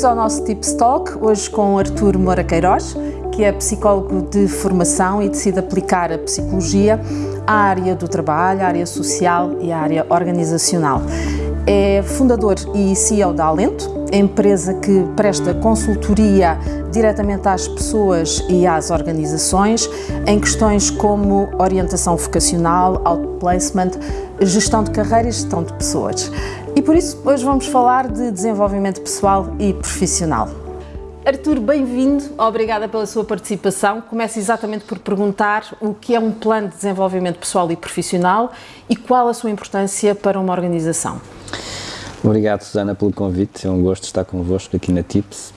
Bem-vindos ao nosso Tips Talk, hoje com Artur Moura Queiroz, que é psicólogo de formação e decide aplicar a psicologia à área do trabalho, à área social e à área organizacional. É fundador e CEO da Alento, empresa que presta consultoria diretamente às pessoas e às organizações em questões como orientação vocacional, outplacement, gestão de carreira e gestão de pessoas. E por isso hoje vamos falar de desenvolvimento pessoal e profissional. Artur, bem-vindo, obrigada pela sua participação. Começo exatamente por perguntar o que é um plano de desenvolvimento pessoal e profissional e qual a sua importância para uma organização. Obrigado, Susana, pelo convite. É um gosto estar convosco aqui na TIPS.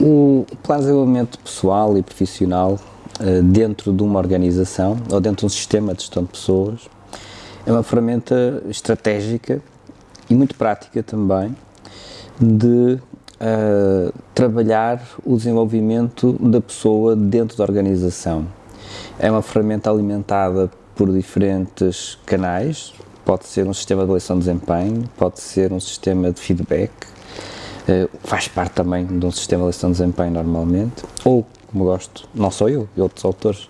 O plano de desenvolvimento pessoal e profissional eh, dentro de uma organização ou dentro de um sistema de gestão de pessoas é uma ferramenta estratégica e muito prática também de uh, trabalhar o desenvolvimento da pessoa dentro da organização. É uma ferramenta alimentada por diferentes canais, pode ser um sistema de avaliação de desempenho, pode ser um sistema de feedback, uh, faz parte também de um sistema de avaliação de desempenho normalmente, ou, como gosto, não só eu, e outros autores,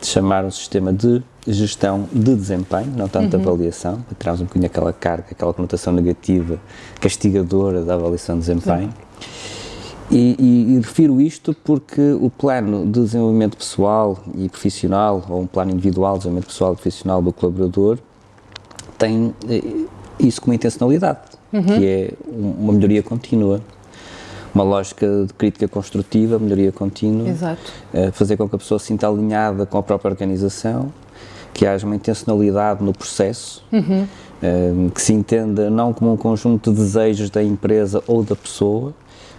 de chamar um sistema de gestão de desempenho, não tanto uhum. avaliação, tirarmos um bocadinho aquela carga, aquela conotação negativa, castigadora da avaliação de desempenho. E, e, e, refiro isto porque o plano de desenvolvimento pessoal e profissional, ou um plano individual de desenvolvimento pessoal e profissional do colaborador, tem eh, isso como intencionalidade, uhum. que é uma melhoria contínua. Uma lógica de crítica construtiva, melhoria contínua, Exato. Eh, fazer com que a pessoa se sinta alinhada com a própria organização, que haja uma intencionalidade no processo, uhum. um, que se entenda não como um conjunto de desejos da empresa ou da pessoa,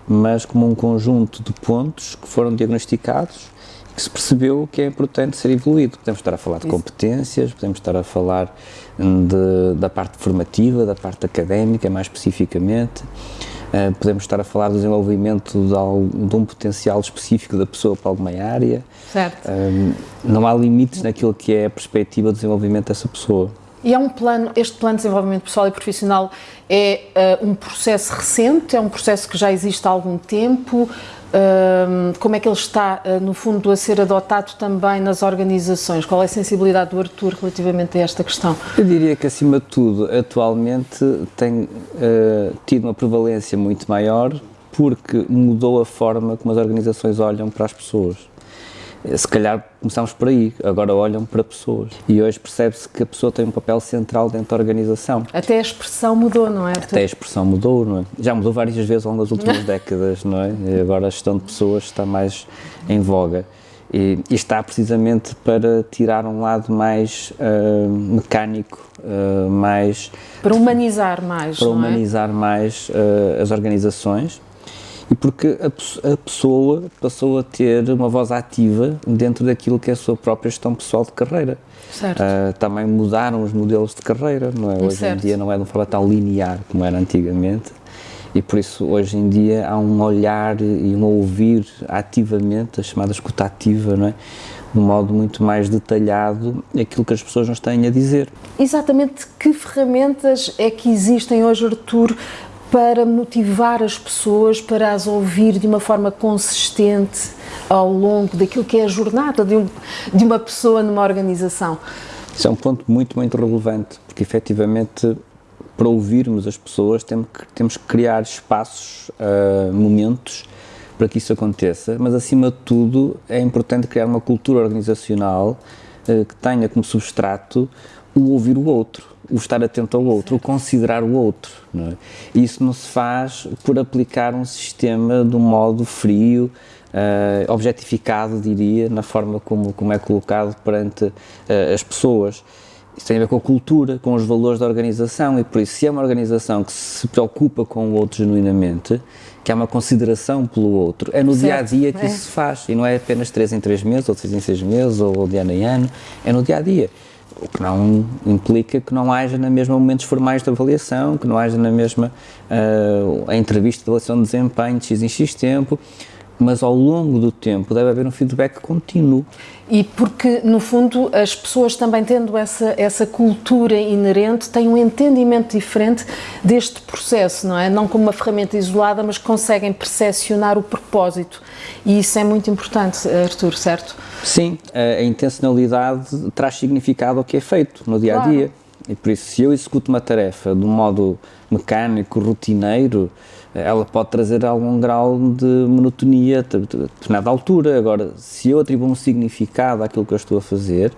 mas como um conjunto de pontos que foram diagnosticados que se percebeu que é importante ser evoluído. Podemos estar a falar de Isso. competências, podemos estar a falar de, da parte formativa, da parte académica, mais especificamente. Uh, podemos estar a falar do desenvolvimento de, de, um potencial específico da pessoa para alguma área. Certo. Uh, não há limites naquilo que é a perspectiva de desenvolvimento dessa pessoa. E é um plano, este plano de desenvolvimento pessoal e profissional é uh, um processo recente, é um processo que já existe há algum tempo, como é que ele está, ah, no fundo, a ser adotado também nas organizações? Qual é a sensibilidade do Artur relativamente a esta questão? Eu diria que, acima de tudo, atualmente tem uh, tido uma prevalência muito maior porque mudou a forma como as organizações olham para as pessoas se calhar começamos por aí, agora olham para pessoas. E hoje percebe-se que a pessoa tem um papel central dentro da organização. Até a expressão mudou, não é? Até a expressão mudou, não é? Já mudou várias vezes ao longo das últimas décadas, não é? E agora a gestão de pessoas está mais em voga. E, e está precisamente para tirar um lado mais uh, mecânico, uh, mais... Para humanizar mais, Para é? humanizar é? mais uh, as organizações e porque a, a, pessoa passou a ter uma voz ativa dentro daquilo que é a sua própria gestão pessoal de carreira. Certo. Uh, também mudaram os modelos de carreira, não é? Hoje certo. em dia não é de uma forma tão linear como era antigamente e por isso hoje em dia há um olhar e um ouvir ativamente, a chamada escuta ativa, não é? de um modo muito mais detalhado aquilo que as pessoas nos têm a dizer. Exatamente que ferramentas é que existem hoje, Artur, para motivar as pessoas para as ouvir de uma forma consistente ao longo daquilo que é a jornada de, um, de uma pessoa numa organização? Isso é um ponto muito, muito relevante, porque efetivamente para ouvirmos as pessoas temos que, temos que criar espaços, uh, momentos para que isso aconteça, mas acima de tudo é importante criar uma cultura organizacional uh, que tenha como substrato o ouvir o outro, o estar atento ao outro, o considerar o outro. Não é? Isso não se faz por aplicar um sistema de um modo frio, uh, objetificado, diria, na forma como, como é colocado perante uh, as pessoas. Isso tem a ver com a cultura, com os valores da organização e por isso, se é uma organização que se preocupa com o outro genuinamente, que há uma consideração pelo outro, é no certo. dia a dia que é. isso se faz e não é apenas três em três meses, ou seis em seis meses, ou de ano em ano, é no dia a dia o que não implica que não haja na mesma momentos formais de avaliação, que não haja na mesma uh, a entrevista de avaliação de desempenho de X em X tempo, mas ao longo do tempo deve haver um feedback contínuo. E porque, no fundo, as pessoas também tendo essa, essa cultura inerente têm um entendimento diferente deste processo, não é? Não como uma ferramenta isolada, mas conseguem percepcionar o propósito. E isso é muito importante, Artur, certo? Sim, a, a intencionalidade traz significado ao que é feito no dia a dia. Claro. E por isso, se eu executo uma tarefa de um modo mecânico, rotineiro, ela pode trazer algum grau de monotonia a determinada altura. Agora, se eu atribuo um significado àquilo que eu estou a fazer,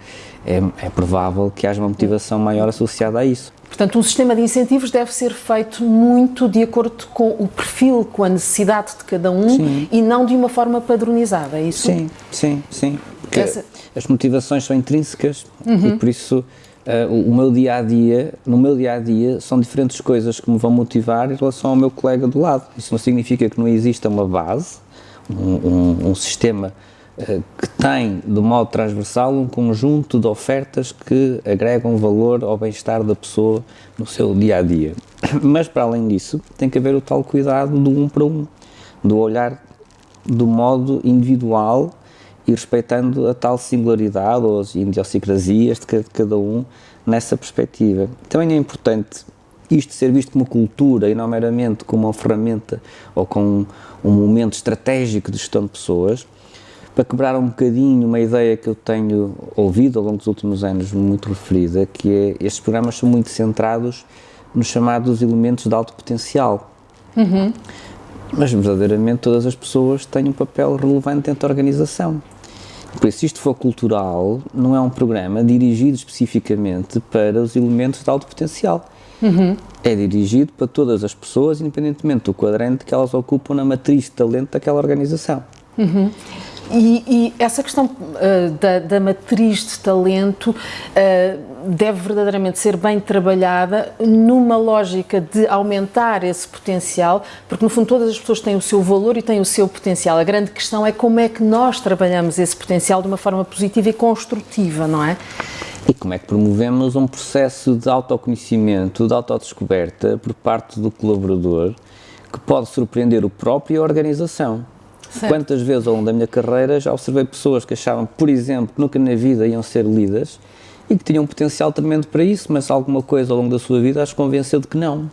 é, é provável que haja uma motivação maior associada a isso. Portanto, um sistema de incentivos deve ser feito muito de acordo com o perfil, com a necessidade de cada um sim. e não de uma forma padronizada, é isso? Sim, sim, sim. Porque Essa... as motivações são intrínsecas uhum. e por isso uh, o meu dia a dia, no meu dia a dia, são diferentes coisas que me vão motivar em relação ao meu colega do lado. Isso não significa que não exista uma base, um, um, um sistema uh, que tem, de modo transversal, um conjunto de ofertas que agregam valor ao bem-estar da pessoa no seu dia a dia. Mas, para além disso, tem que haver o tal cuidado do um para um, do olhar do modo individual e respeitando a tal singularidade ou as idiosincrasias de cada um nessa perspectiva. Também é importante isto ser visto como cultura e não meramente como uma ferramenta ou como um momento estratégico de gestão de pessoas, para quebrar um bocadinho uma ideia que eu tenho ouvido ao longo dos últimos anos muito referida, que é estes programas são muito centrados nos chamados elementos de alto potencial. Uhum. Mas verdadeiramente todas as pessoas têm um papel relevante dentro da organização. Por isso, isto for cultural, não é um programa dirigido especificamente para os elementos de alto potencial. Uhum. É dirigido para todas as pessoas, independentemente do quadrante que elas ocupam na matriz de talento daquela organização. Uhum. E, e, essa questão uh, da, da, matriz de talento uh, deve verdadeiramente ser bem trabalhada numa lógica de aumentar esse potencial, porque no fundo todas as pessoas têm o seu valor e têm o seu potencial. A grande questão é como é que nós trabalhamos esse potencial de uma forma positiva e construtiva, não é? E como é que promovemos um processo de autoconhecimento, de autodescoberta por parte do colaborador que pode surpreender o próprio e a organização. Certo. Quantas vezes ao longo da minha carreira já observei pessoas que achavam, por exemplo, que nunca na vida iam ser líderes e que tinham um potencial tremendo para isso, mas alguma coisa ao longo da sua vida as convenceu de que não.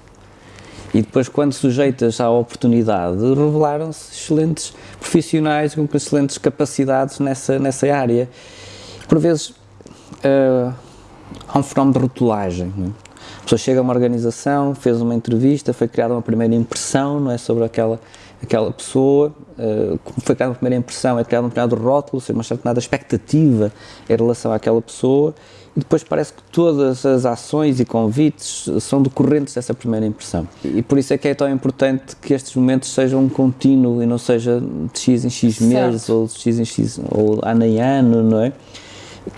E depois, quando sujeitas à oportunidade, revelaram-se excelentes profissionais com excelentes capacidades nessa, nessa área. Por vezes, uh, há um fenómeno de rotulagem. Não é? A pessoa chega a uma organização, fez uma entrevista, foi criada uma primeira impressão não é, sobre aquela aquela pessoa, uh, foi criada uma primeira impressão, é criado um determinado rótulo, uma certa expectativa em relação àquela pessoa, depois parece que todas as ações e convites são decorrentes dessa primeira impressão. E por isso é que é tão importante que estes momentos sejam um contínuo e não seja de X em X meses certo. ou de X em X ou ano em ano, não é?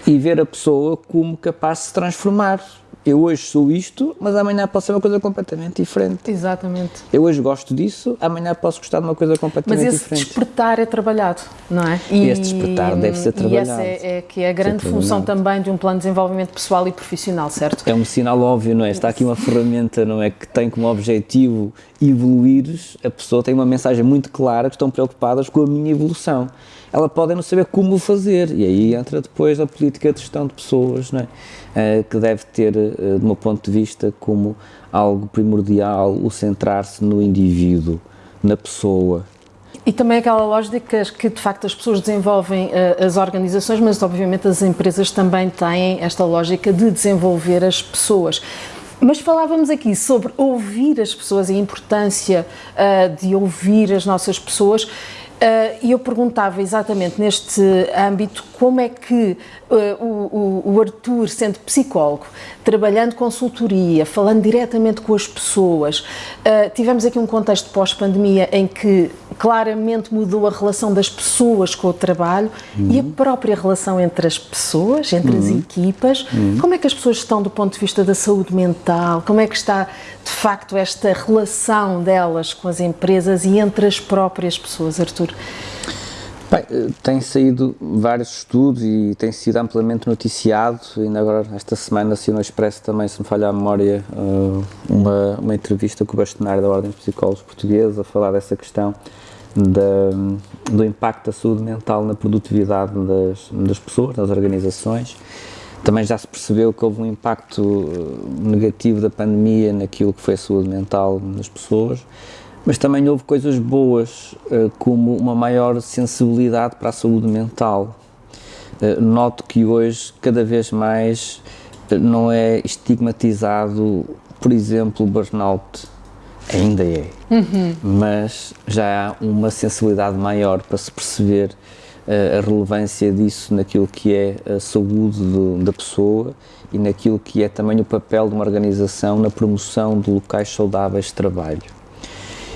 E ver a pessoa como capaz de se transformar eu hoje sou isto, mas amanhã posso ser uma coisa completamente diferente. Exatamente. Eu hoje gosto disso, amanhã posso gostar de uma coisa completamente diferente. Mas esse diferente. despertar é trabalhado, não é? E este despertar deve ser trabalhado. E essa é, é que é a grande função também de um plano de desenvolvimento pessoal e profissional, certo? É um sinal óbvio, não é? Está aqui uma ferramenta, não é? Que tem como objetivo evoluir, a pessoa tem uma mensagem muito clara que estão preocupadas com a minha evolução ela pode não saber como fazer. E aí entra depois a política de gestão de pessoas, não é? Uh, que deve ter, uh, do meu ponto de vista, como algo primordial o centrar-se no indivíduo, na pessoa. E também aquela lógica que, de facto, as pessoas desenvolvem uh, as organizações, mas obviamente as empresas também têm esta lógica de desenvolver as pessoas. Mas falávamos aqui sobre ouvir as pessoas e a importância uh, de ouvir as nossas pessoas e eu perguntava exatamente neste âmbito como é que uh, o, Arthur, sendo psicólogo, trabalhando consultoria, falando diretamente com as pessoas, uh, tivemos aqui um contexto pós-pandemia em que claramente mudou a relação das pessoas com o trabalho uhum. e a própria relação entre as pessoas, entre uhum. as equipas. Uhum. Como é que as pessoas estão do ponto de vista da saúde mental? Como é que está, de facto, esta relação delas com as empresas e entre as próprias pessoas, Arthur? Bem, eh, tem saído vários estudos e tem sido amplamente noticiado, ainda agora esta semana no Expresso também, se me falha a memória, eh, uma, uma entrevista com o bastonário da Ordem dos Psicólogos Portugueses a falar dessa questão da, do impacto da saúde mental na produtividade das, das pessoas, das organizações. Também já se percebeu que houve um impacto eh, negativo da pandemia naquilo que foi a saúde mental das pessoas, mas também houve coisas boas, eh, como uma maior sensibilidade para a saúde mental. Eh, noto que hoje, cada vez mais, não é estigmatizado, por exemplo, o burnout. Ainda é, uhum. mas já há uma sensibilidade maior para se perceber uh, a relevância disso naquilo que é a saúde do, da pessoa e naquilo que é também o papel de uma organização na promoção de locais saudáveis de trabalho.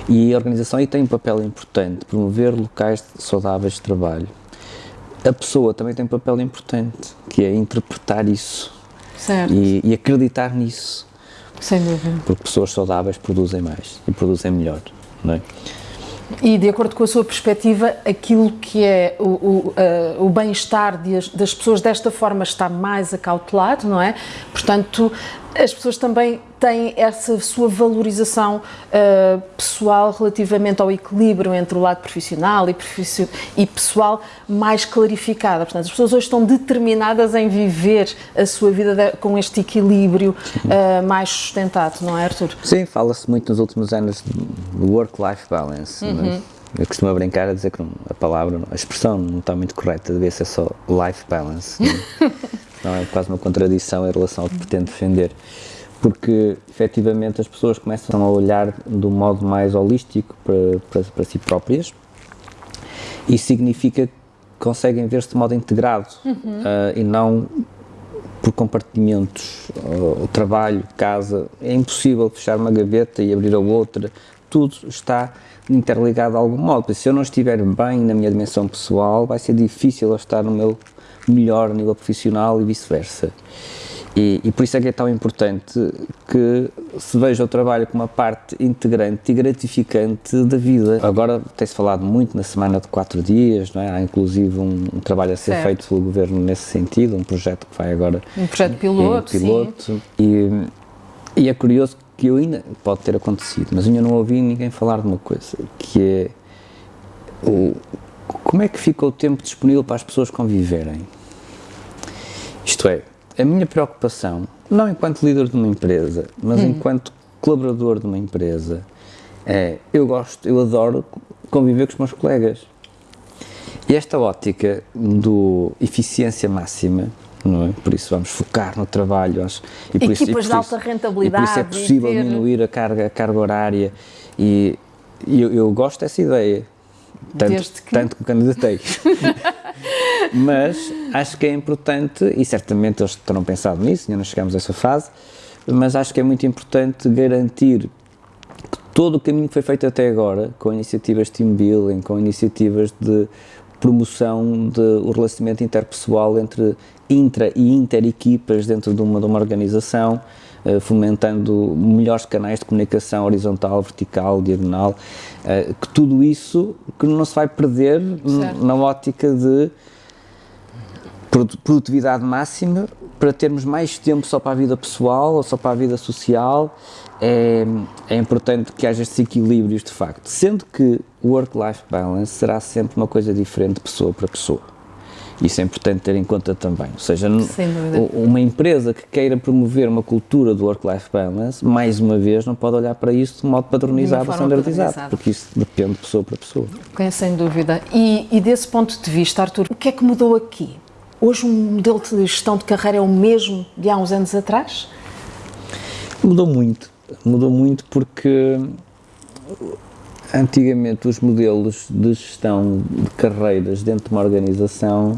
E a organização aí tem um papel importante, promover locais saudáveis de trabalho. A pessoa também tem um papel importante, que é interpretar isso e, e, acreditar nisso. Sem dúvida. Porque pessoas saudáveis produzem mais e produzem melhor, não é? E, de acordo com a sua perspectiva, aquilo que é o, o, uh, o bem-estar das pessoas desta forma está mais acautelado, não é? Portanto, as pessoas também têm essa sua valorização uh, pessoal relativamente ao equilíbrio entre o lado profissional e, e, pessoal mais clarificada. Portanto, as pessoas hoje estão determinadas em viver a sua vida de, com este equilíbrio uh, mais sustentado, não é, Arthur? Sim, fala-se muito nos últimos anos do work-life balance. É? Uhum. Eu costumo brincar a dizer que a palavra, a expressão não está muito correta, devia ser só life balance. Não, é? quase uma contradição em relação ao que pretende defender. Porque, efetivamente, as pessoas começam a olhar do modo mais holístico para, para, para si próprias. Isso significa que conseguem ver-se de modo integrado uhum. uh, e não por compartimentos. O trabalho, casa, é impossível fechar uma gaveta e abrir a outra. Tudo está interligado de algum modo. Se eu não estiver bem na minha dimensão pessoal, vai ser difícil eu estar no meu melhor nível profissional e vice-versa. E, e, por isso é que é tão importante que se veja o trabalho como uma parte integrante e gratificante da vida. Agora tem-se falado muito na semana de quatro dias, não é? há inclusive um, um trabalho a ser certo. feito pelo governo nesse sentido, um projeto que vai agora. Um projeto piloto. Em, piloto. E, e é curioso que eu ainda pode ter acontecido, mas ainda não ouvi ninguém falar de uma coisa, que é o, como é que fica o tempo disponível para as pessoas conviverem? Isto é, a minha preocupação, não enquanto líder de uma empresa, mas hum. enquanto colaborador de uma empresa, é eu gosto, eu adoro conviver com os meus colegas. E esta ótica do eficiência máxima não é? Por isso vamos focar no trabalho. Acho, e por Equipas isso, e por de alta rentabilidade. E por isso é possível ter... diminuir a carga, a carga horária e, e eu, eu, gosto dessa ideia, tanto, que... tanto que candidatei. Mas acho que é importante, e certamente eles terão pensado nisso, ainda não chegamos a essa fase, mas acho que é muito importante garantir que todo o caminho que foi feito até agora, com iniciativas de team building, com iniciativas de promoção do relacionamento interpessoal entre intra e inter-equipas dentro de uma, de uma organização, fomentando melhores canais de comunicação horizontal, vertical, diagonal, uh, que tudo isso que não se vai perder na ótica de produtividade máxima para termos mais tempo só para a vida pessoal ou só para a vida social. É, é importante que haja estes equilíbrios de facto, sendo que o work-life balance será sempre uma coisa diferente de pessoa para pessoa. Isso é importante ter em conta também. Ou seja, uma empresa que queira promover uma cultura do work-life balance, mais uma vez, não pode olhar para isso de modo padronizado ou standardizado, porque isso depende de pessoa para pessoa. É, sem dúvida. E, e desse ponto de vista, Artur, o que é que mudou aqui? Hoje o um modelo de gestão de carreira é o mesmo de há uns anos atrás? Mudou muito. Mudou muito porque antigamente os modelos de gestão de carreiras dentro de uma organização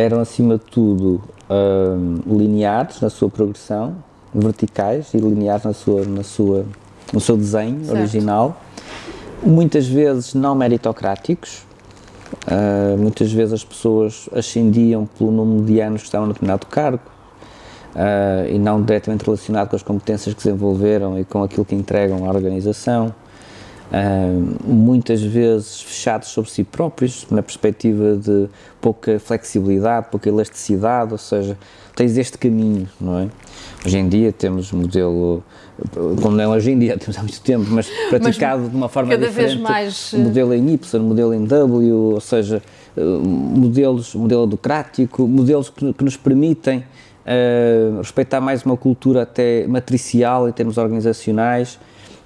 eram acima de tudo um, lineares na sua progressão, verticais e lineares na sua, na sua, no seu desenho certo. original, muitas vezes não meritocráticos, uh, muitas vezes as pessoas ascendiam pelo número de anos que estavam no determinado cargo, uh, e não diretamente relacionado com as competências que desenvolveram e com aquilo que entregam à organização. Uh, muitas vezes fechados sobre si próprios, na perspectiva de pouca flexibilidade, pouca elasticidade, ou seja, tens este caminho, não é? Hoje em dia temos modelo, como não é hoje em dia, temos há muito tempo, mas praticado mas, de uma forma cada diferente. Vez mais... Modelo em Y, modelo em W, ou seja, eh, modelos, modelo educrático, modelos que, que nos permitem uh, respeitar mais uma cultura até matricial em termos organizacionais,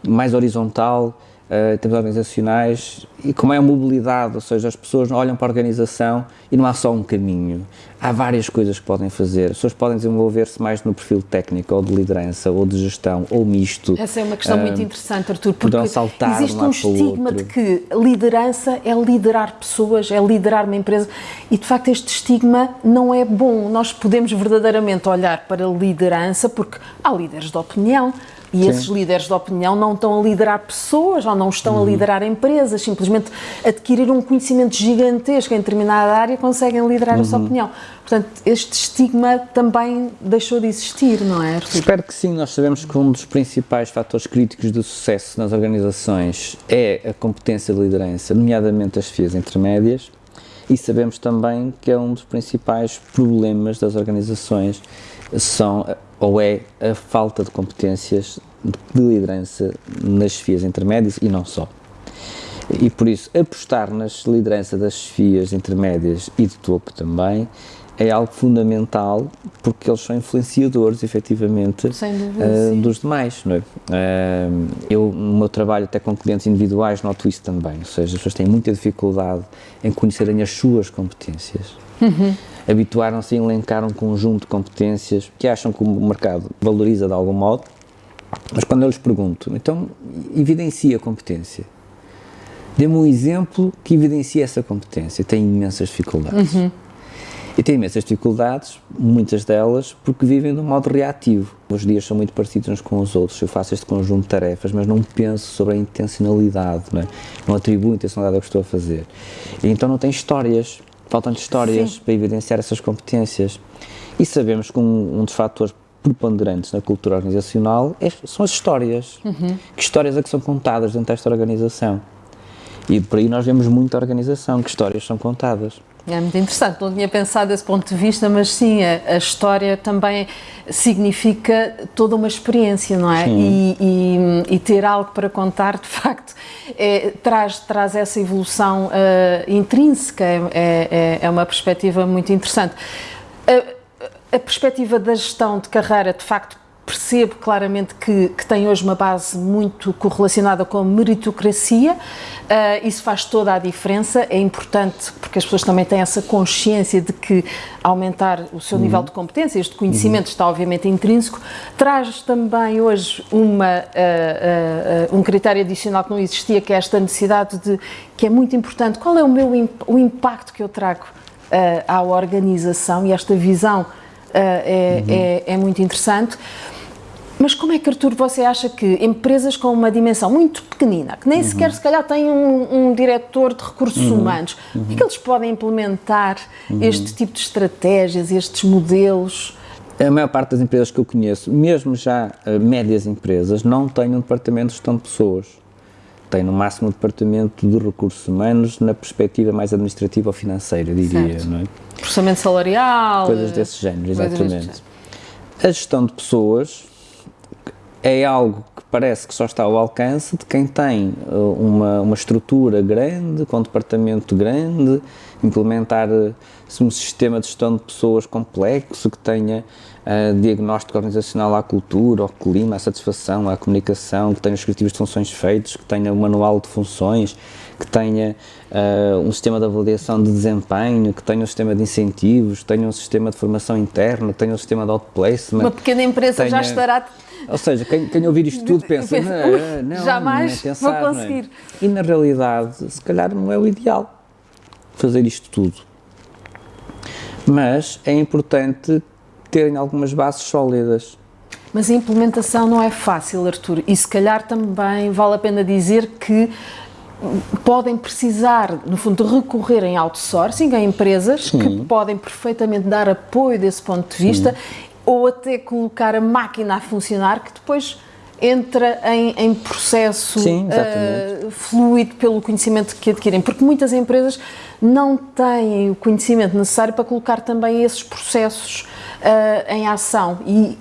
mais horizontal, uh, em termos organizacionais, e como é a mobilidade, ou seja, as pessoas olham para a organização e não há só um caminho, há várias coisas que podem fazer, as pessoas podem desenvolver-se mais no perfil técnico, ou de liderança, ou de gestão, ou misto. Essa é uma questão uh, muito interessante, Artur, porque saltar existe um, um estigma de que liderança é liderar pessoas, é liderar uma empresa, e de facto este estigma não é bom, nós podemos verdadeiramente olhar para a liderança, porque há líderes de opinião, e Sim. esses líderes de opinião não estão a liderar pessoas ou não estão uhum. a liderar empresas, simplesmente adquiriram um conhecimento gigantesco em determinada área conseguem liderar uhum. essa opinião. Portanto, este estigma também deixou de existir, não é? Arthur? Espero que sim. Nós sabemos que um dos principais fatores críticos do sucesso nas organizações é a competência de liderança, nomeadamente as FIAs intermédias, e sabemos também que é um dos principais problemas das organizações são ou é a falta de competências de liderança nas FIAs intermédias e não só. E por isso, apostar nas liderança das FIAs intermédias e de topo também é algo fundamental porque eles são influenciadores, efetivamente, dúvida, uh, dos demais. Não é? Uh, eu, no meu trabalho, até com clientes individuais, noto isso também. Ou seja, as pessoas têm muita dificuldade em conhecerem as suas competências. Uhum habituaram-se a elencar um conjunto de competências que acham que o mercado valoriza de algum modo, mas quando eu lhes pergunto, então evidencia a competência. Dê-me um exemplo que evidencia essa competência. Tem imensas dificuldades. Uhum. E tem imensas dificuldades, muitas delas, porque vivem de um modo reativo. Os dias são muito parecidos uns com os outros. Eu faço este conjunto de tarefas, mas não penso sobre a intencionalidade, não, é? não atribuo intencionalidade ao que estou a fazer. E então não tem histórias faltam histórias Sim. para evidenciar essas competências. E sabemos que um, um dos fatores preponderantes na cultura organizacional é, são as histórias. Uhum. Que histórias é que são contadas dentro desta organização? E por aí nós vemos muita organização, que histórias são contadas. É muito interessante, não tinha pensado desse ponto de vista, mas sim, a, a história também significa toda uma experiência, não é? E, e, e, ter algo para contar, de facto, é, traz, traz essa evolução uh, intrínseca, é, é, é, uma perspectiva muito interessante. A, a perspectiva da gestão de carreira, de facto, percebo claramente que, que, tem hoje uma base muito correlacionada com a meritocracia, uh, isso faz toda a diferença, é importante porque as pessoas também têm essa consciência de que aumentar o seu uhum. nível de competência, este conhecimento uhum. está obviamente intrínseco, traz também hoje uma, uh, uh, um critério adicional que não existia, que é esta necessidade de, que é muito importante, qual é o meu o impacto que eu trago à organização e esta visão é, uhum. é, é muito interessante. Mas como é que, Artur, você acha que empresas com uma dimensão muito pequenina, que nem uhum. sequer se calhar têm um, um diretor de recursos uhum. humanos, uhum. é que eles podem implementar uhum. este tipo de estratégias, estes modelos? A maior parte das empresas que eu conheço, mesmo já uh, médias empresas, não têm um departamento de gestão de pessoas. Tem no máximo um departamento de recursos humanos na perspectiva mais administrativa ou financeira, diria. Certo. Não é? Processamento salarial. Coisas desse género, exatamente. Género. A gestão de pessoas é algo que parece que só está ao alcance de quem tem uh, uma, uma estrutura grande, com um departamento grande, implementar uh, um sistema de gestão de pessoas complexo, que tenha uh, diagnóstico organizacional à cultura, ao clima, à satisfação, à comunicação, que tenha os criativos de funções feitos, que tenha um manual de funções, que tenha uh, um sistema de avaliação de desempenho, que tenha um sistema de incentivos, tenha um sistema de formação interna, tenha um sistema de outplacement. Uma pequena empresa tenha... já estará ou seja, quem, quem ouvir isto tudo pensa, não, não, jamais não é pensar, vou conseguir. É? E na realidade, se calhar não é o ideal fazer isto tudo. Mas é importante terem algumas bases sólidas. Mas a implementação não é fácil, Artur, e se calhar também vale a pena dizer que podem precisar, no fundo, de recorrer em outsourcing a empresas Sim. que podem perfeitamente dar apoio desse ponto de vista Sim. ou até colocar a máquina a funcionar, que depois entra em, em processo Sim, uh, fluido pelo conhecimento que adquirem, porque muitas empresas não têm o conhecimento necessário para colocar também esses processos uh, em ação. E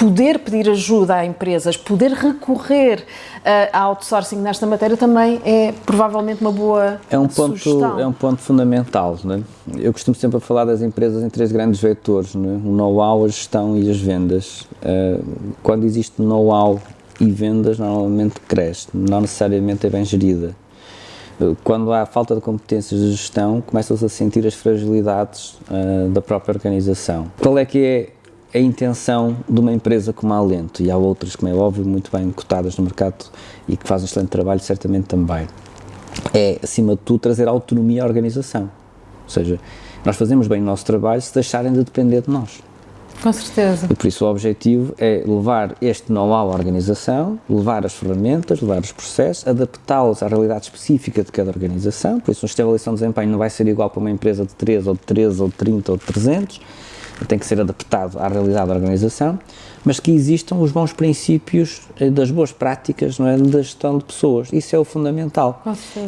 poder pedir ajuda a empresas, poder recorrer uh, a outsourcing nesta matéria também é provavelmente uma boa é um ponto sugestão. É um ponto fundamental. Não é? Eu costumo sempre falar das empresas em três grandes vetores, não é? o know-how, a gestão e as vendas. Uh, quando existe know-how e vendas, normalmente cresce, não necessariamente é bem gerida. Uh, quando há falta de competências de gestão, começam-se a sentir as fragilidades uh, da própria organização. Qual é que é a intenção de uma empresa como a Alento, e há outras, como é óbvio, muito bem cotadas no mercado e que fazem um excelente trabalho, certamente também, é, acima de tudo, trazer autonomia à organização. Ou seja, nós fazemos bem o nosso trabalho se deixarem de depender de nós. Com certeza. E por isso o objetivo é levar este know-how à organização, levar as ferramentas, levar os processos, adaptá-los à realidade específica de cada organização. Por isso, um sistema de avaliação de desempenho não vai ser igual para uma empresa de 3, ou de 13, ou de 30, ou de 300 tem que ser adaptado à realidade da organização, mas que existam os bons princípios eh, das boas práticas não é, da gestão de pessoas. Isso é o fundamental.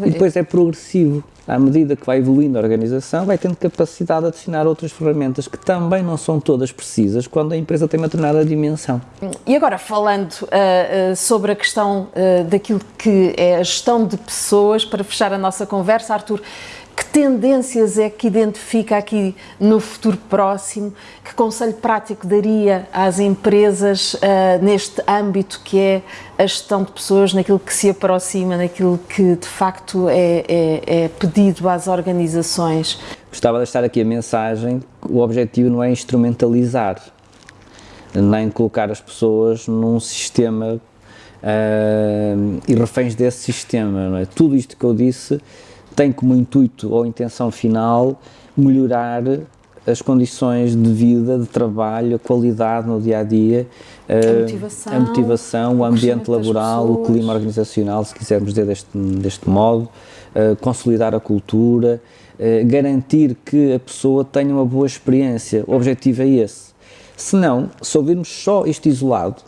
E depois é progressivo. À medida que vai evoluindo a organização, vai tendo capacidade de adicionar outras ferramentas que também não são todas precisas quando a empresa tem uma determinada dimensão. E agora, falando uh, uh, sobre a questão uh, daquilo que é a gestão de pessoas, para fechar a nossa conversa, Arthur, que tendências é que identifica aqui no futuro próximo? Que conselho prático daria às empresas uh, neste âmbito que é a gestão de pessoas, naquilo que se aproxima, naquilo que de facto é, é, é pedido às organizações? Gostava de deixar aqui a mensagem: o objetivo não é instrumentalizar, nem colocar as pessoas num sistema uh, e reféns desse sistema. Não é? Tudo isto que eu disse tem como intuito ou intenção final melhorar as condições de vida, de trabalho, a qualidade no dia a dia, a eh, motivação, a motivação o ambiente laboral, o clima organizacional, se quisermos dizer deste, deste modo, uh, consolidar a cultura, uh, garantir que a pessoa tenha uma boa experiência. O objetivo é esse. Se não, se ouvirmos só isto isolado,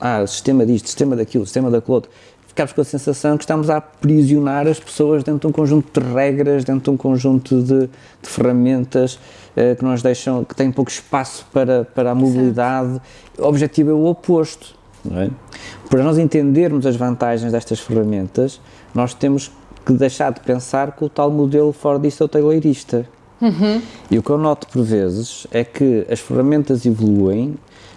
ah, sistema disto, sistema daquilo, sistema daquilo outro, ficamos com a sensação que estamos a aprisionar as pessoas dentro de um conjunto de regras, dentro de um conjunto de, de ferramentas uh, que nos deixam, que têm pouco espaço para, para a mobilidade. Certo. O objetivo é o oposto. É? Para nós entendermos as vantagens destas ferramentas, nós temos que deixar de pensar com o tal modelo fordista ou taylorista. Uhum. E o que eu noto por vezes é que as ferramentas evoluem,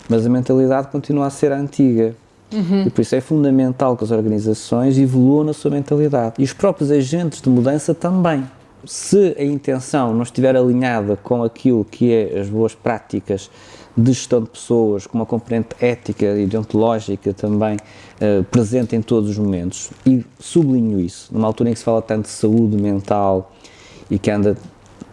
mas a mentalidade continua a ser a antiga. Uhum. E por isso é fundamental que as organizações evoluam na sua mentalidade. E os próprios agentes de mudança também. Se a intenção não estiver alinhada com aquilo que é as boas práticas de gestão de pessoas, com uma componente ética e deontológica também uh, presente em todos os momentos, e sublinho isso, numa altura em que se fala tanto de saúde mental e que anda,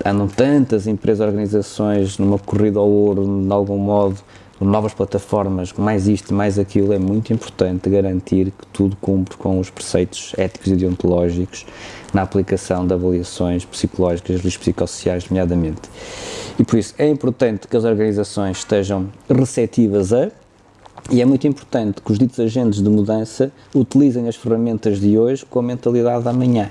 andam tantas empresas, organizações numa corrida ao ouro, de algum modo, novas plataformas, mais isto, mais aquilo, é muito importante garantir que tudo cumpre com os preceitos éticos e deontológicos na aplicação de avaliações psicológicas e psicossociais, nomeadamente. E por isso é importante que as organizações estejam receptivas a e é muito importante que os ditos agentes de mudança utilizem as ferramentas de hoje com a mentalidade da amanhã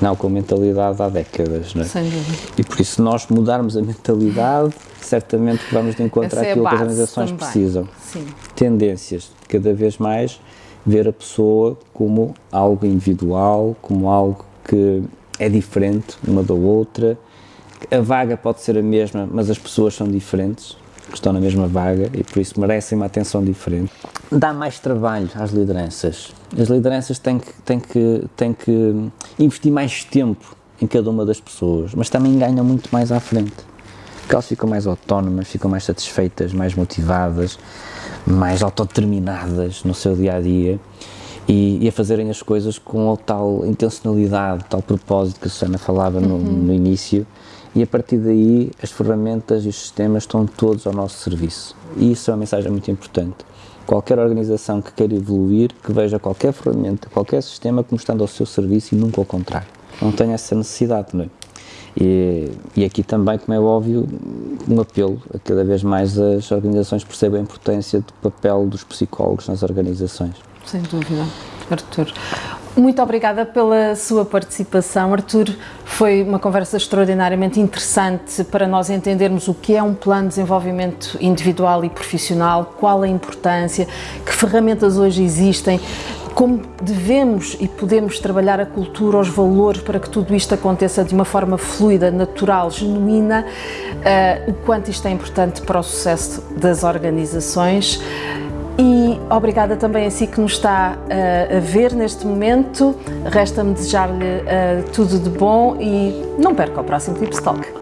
não com mentalidade há décadas, não é? Sem dúvida. E por isso, se nós mudarmos a mentalidade, certamente que vamos àquilo é que as organizações também. precisam. Sim. Tendências, cada vez mais ver a pessoa como algo individual, como algo que é diferente uma da outra. A vaga pode ser a mesma, mas as pessoas são diferentes estão na mesma vaga e por isso merecem uma atenção diferente. Dá mais trabalho às lideranças. As lideranças têm que, têm que, têm que investir mais tempo em cada uma das pessoas, mas também ganham muito mais à frente. Porque elas ficam mais autónomas, ficam mais satisfeitas, mais motivadas, mais autodeterminadas no seu dia a dia e, e, a fazerem as coisas com tal intencionalidade, tal propósito que a Susana falava no, uhum. no início e a partir daí as ferramentas e os sistemas estão todos ao nosso serviço. E isso é uma mensagem muito importante. Qualquer organização que queira evoluir, que veja qualquer ferramenta, qualquer sistema como estando ao seu serviço e nunca ao contrário. Não tenha essa necessidade, não é? E, e, aqui também, como é óbvio, um apelo a cada vez mais as organizações percebam a importância do papel dos psicólogos nas organizações. Sem dúvida, Artur. Muito obrigada pela sua participação, Artur. Foi uma conversa extraordinariamente interessante para nós entendermos o que é um plano de desenvolvimento individual e profissional, qual a importância, que ferramentas hoje existem, como devemos e podemos trabalhar a cultura, os valores para que tudo isto aconteça de uma forma fluida, natural, genuína, uh, o quanto isto é importante para o sucesso das organizações. Obrigada também a si que nos está uh, a ver neste momento. Resta-me desejar-lhe uh, tudo de bom e não perca o próximo Tips Talk.